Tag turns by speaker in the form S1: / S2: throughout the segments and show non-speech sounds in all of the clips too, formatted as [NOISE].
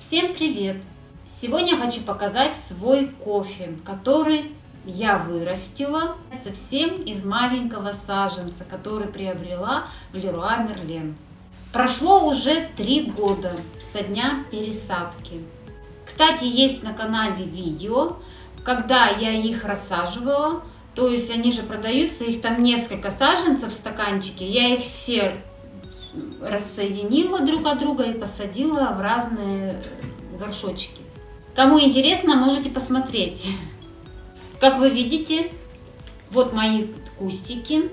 S1: Всем привет! Сегодня хочу показать свой кофе, который я вырастила совсем из маленького саженца, который приобрела в Леруа Мерлен. Прошло уже три года со дня пересадки. Кстати, есть на канале видео, когда я их рассаживала, то есть они же продаются, их там несколько саженцев в стаканчике, я их все рассоединила друг от друга и посадила в разные горшочки. Кому интересно, можете посмотреть. Как вы видите, вот мои кустики.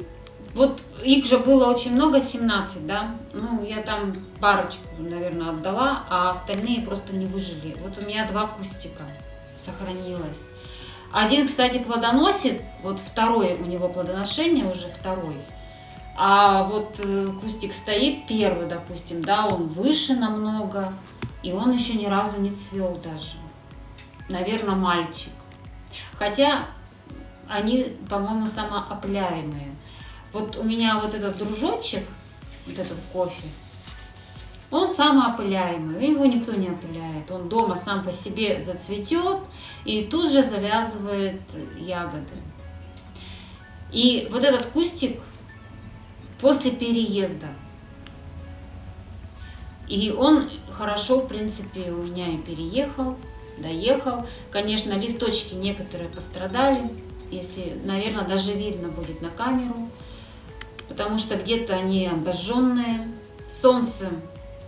S1: Вот их же было очень много, 17, да. Ну, я там парочку, наверное, отдала, а остальные просто не выжили. Вот у меня два кустика сохранилось. Один, кстати, плодоносит, вот второй у него плодоношение, уже второй. А вот э, кустик стоит первый, допустим, да, он выше намного, и он еще ни разу не цвел даже. Наверное, мальчик. Хотя они, по-моему, самоопыляемые. Вот у меня вот этот дружочек, вот этот кофе, он самоопыляемый, его никто не опыляет. Он дома сам по себе зацветет и тут же завязывает ягоды. И вот этот кустик после переезда. И он хорошо, в принципе, у меня и переехал, доехал. Конечно, листочки некоторые пострадали, если, наверное, даже видно будет на камеру, потому что где-то они обожженные. Солнце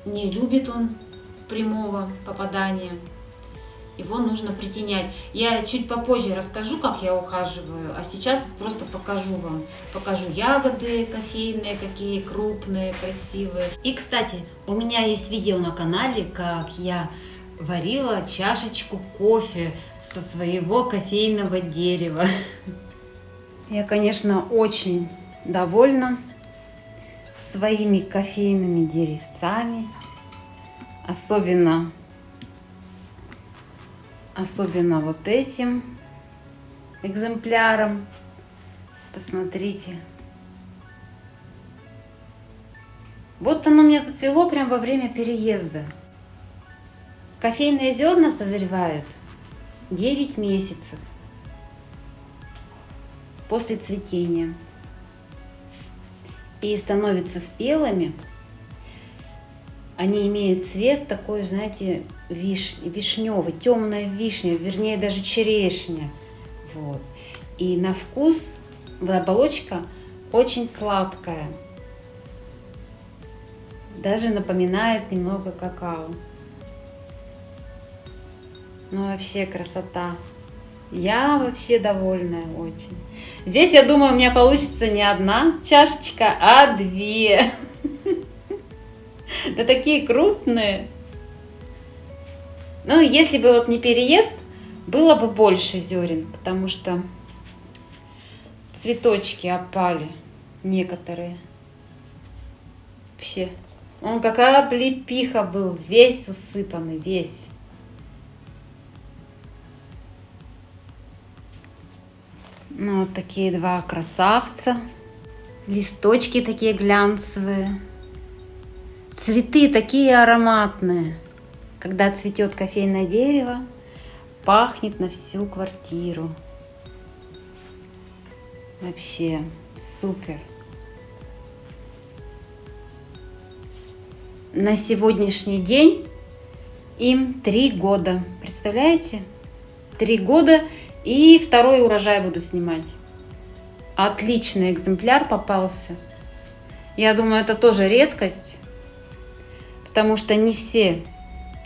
S1: не любит он прямого попадания его нужно притенять. Я чуть попозже расскажу, как я ухаживаю, а сейчас просто покажу вам. Покажу ягоды кофейные, какие крупные, красивые. И, кстати, у меня есть видео на канале, как я варила чашечку кофе со своего кофейного дерева. Я, конечно, очень довольна своими кофейными деревцами. Особенно особенно вот этим экземпляром. Посмотрите. Вот оно мне зацвело прямо во время переезда. Кофейные зерна созревают 9 месяцев после цветения и становятся спелыми они имеют цвет такой, знаете, виш, вишневый, темная вишня, вернее даже черешня. Вот. И на вкус оболочка очень сладкая. Даже напоминает немного какао. Ну вообще красота. Я вообще довольная очень. Здесь, я думаю, у меня получится не одна чашечка, а две. Да такие крупные. Ну, если бы вот не переезд, было бы больше зерен, потому что цветочки опали некоторые. Вообще, он какая облепиха был, весь усыпанный, весь. Ну, вот такие два красавца. Листочки такие глянцевые. Цветы такие ароматные. Когда цветет кофейное дерево, пахнет на всю квартиру. Вообще супер. На сегодняшний день им три года. Представляете? Три года и второй урожай буду снимать. Отличный экземпляр попался. Я думаю, это тоже редкость потому что не все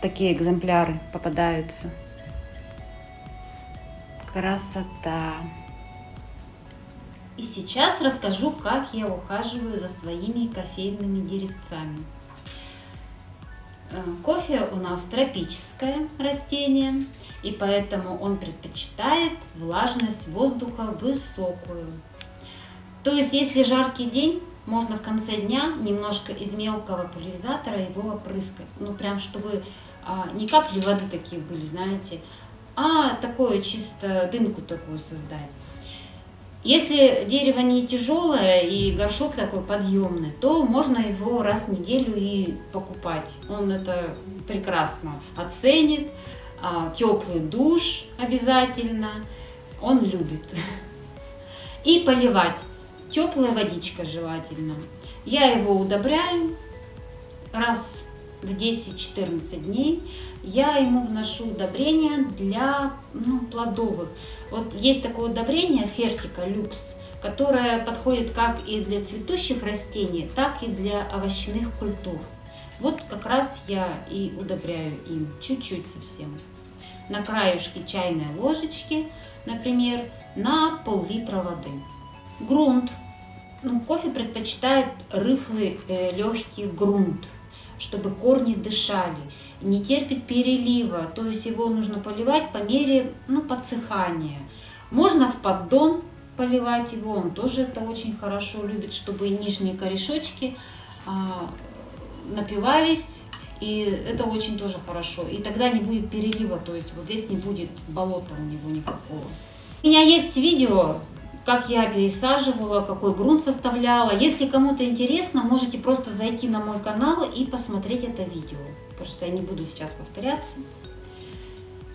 S1: такие экземпляры попадаются. Красота! И сейчас расскажу, как я ухаживаю за своими кофейными деревцами. Э, кофе у нас тропическое растение, и поэтому он предпочитает влажность воздуха высокую. То есть, если жаркий день, можно в конце дня немножко из мелкого пульверизатора его опрыскать. Ну, прям, чтобы а, не капли воды такие были, знаете, а такое чисто дымку такую создать. Если дерево не тяжелое и горшок такой подъемный, то можно его раз в неделю и покупать. Он это прекрасно оценит. А, теплый душ обязательно. Он любит. [LAUGHS] И поливать. Теплая водичка желательно. Я его удобряю раз в 10-14 дней я ему вношу удобрения для ну, плодовых. Вот есть такое удобрение Фертика Люкс, которое подходит как и для цветущих растений, так и для овощных культур. Вот как раз я и удобряю им, чуть-чуть совсем. На краюшке чайной ложечки, например, на пол-литра воды. Грунт. Ну, кофе предпочитает рыхлый э, легкий грунт чтобы корни дышали. Не терпит перелива, то есть его нужно поливать по мере ну, подсыхания. Можно в поддон поливать его, он тоже это очень хорошо любит, чтобы нижние корешочки а, напивались, и это очень тоже хорошо. И тогда не будет перелива, то есть вот здесь не будет болота у него никакого. У меня есть видео, как я пересаживала, какой грунт составляла. Если кому-то интересно, можете просто зайти на мой канал и посмотреть это видео, потому что я не буду сейчас повторяться.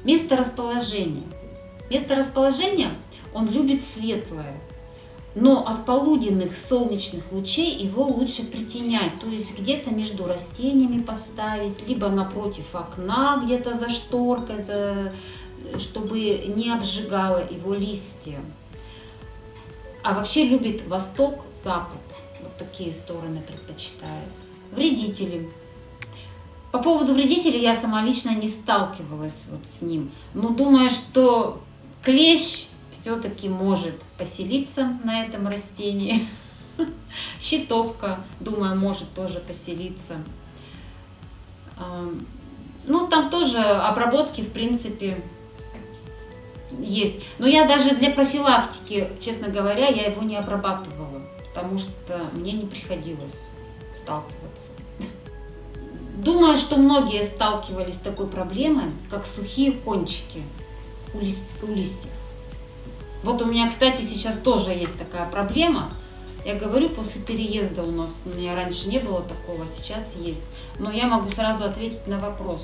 S1: Место расположения. Место расположения он любит светлое, но от полуденных солнечных лучей его лучше притенять, то есть где-то между растениями поставить, либо напротив окна, где-то за шторкой, чтобы не обжигало его листья. А вообще любит восток, запад. Вот такие стороны предпочитает. Вредители. По поводу вредителей я сама лично не сталкивалась вот с ним. Но думаю, что клещ все-таки может поселиться на этом растении. [LAUGHS] Щитовка, думаю, может тоже поселиться. Ну, там тоже обработки, в принципе, есть. Но я даже для профилактики, честно говоря, я его не обрабатывала, потому что мне не приходилось сталкиваться. Думаю, что многие сталкивались с такой проблемой, как сухие кончики у, лист, у листьев. Вот у меня, кстати, сейчас тоже есть такая проблема. Я говорю, после переезда у нас, у меня раньше не было такого, сейчас есть. Но я могу сразу ответить на вопрос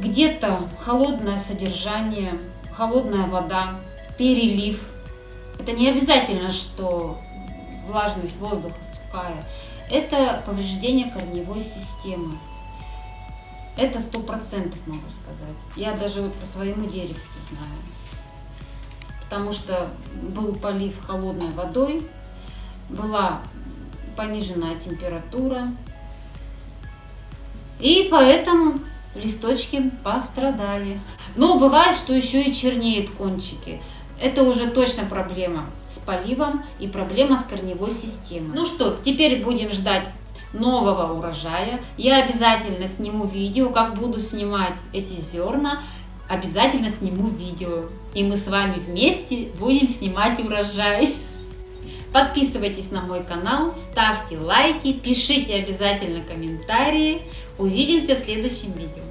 S1: где-то холодное содержание, холодная вода, перелив. Это не обязательно, что влажность воздуха сухая. Это повреждение корневой системы. Это сто процентов могу сказать. Я даже вот по своему деревцу знаю. Потому что был полив холодной водой, была пониженная температура. И поэтому листочки пострадали. Но бывает, что еще и чернеют кончики. Это уже точно проблема с поливом и проблема с корневой системой. Ну что, теперь будем ждать нового урожая. Я обязательно сниму видео, как буду снимать эти зерна. Обязательно сниму видео. И мы с вами вместе будем снимать урожай. Подписывайтесь на мой канал, ставьте лайки, пишите обязательно комментарии. Увидимся в следующем видео.